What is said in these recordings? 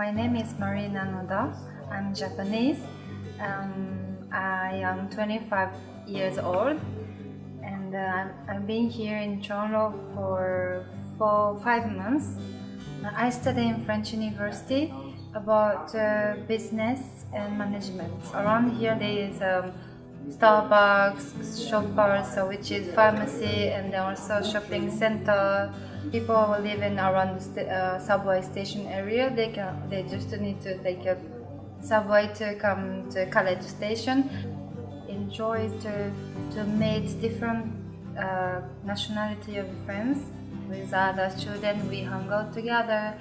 my name is Marina Noda. I'm Japanese. Um, I am 25 years old and uh, I've been here in Toronto for for five months. I study in French University about uh, business and management. Around here there is um, Starbucks, Shoppers, so which is pharmacy and also shopping center. People who live in around the uh, subway station area, they can they just need to take a subway to come to college station. Enjoy to to meet different uh, nationality of friends with other students. We hang out together.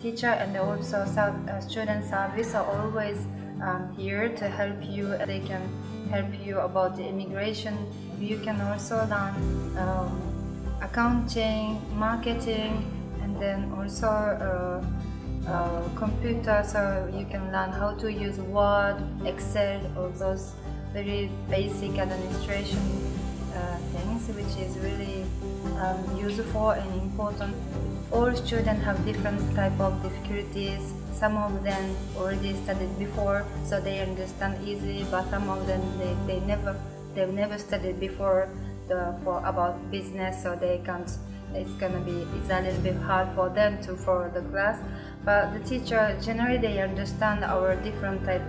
Teacher and also uh, student service are always um, here to help you. They can help you about the immigration. You can also learn um, accounting, marketing, and then also uh, uh, computer so you can learn how to use Word, Excel, all those very basic administration uh, things which is really um, useful and important. All students have different type of difficulties. Some of them already studied before so they understand easy but some of them they, they never they've never studied before the, for about business so they can't it's gonna be it's a little bit hard for them to follow the class. But the teacher generally they understand our different type.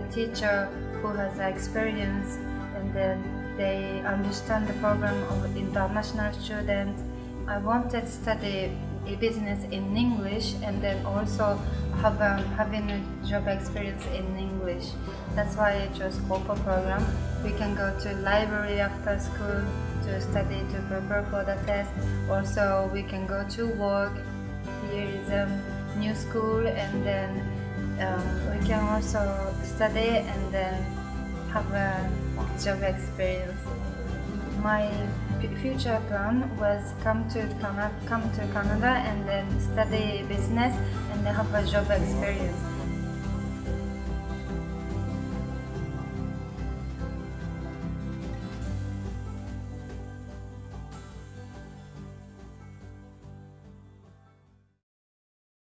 The teacher who has experience and then they understand the program of international students. I wanted to study a business in English and then also have um, having a job experience in English. That's why I chose COPA program. We can go to library after school to study to prepare for the test. Also, we can go to work. Here is a new school and then um, we can also study and then have a job experience. My future plan was come to Canada, come to Canada and then study business and have a job experience.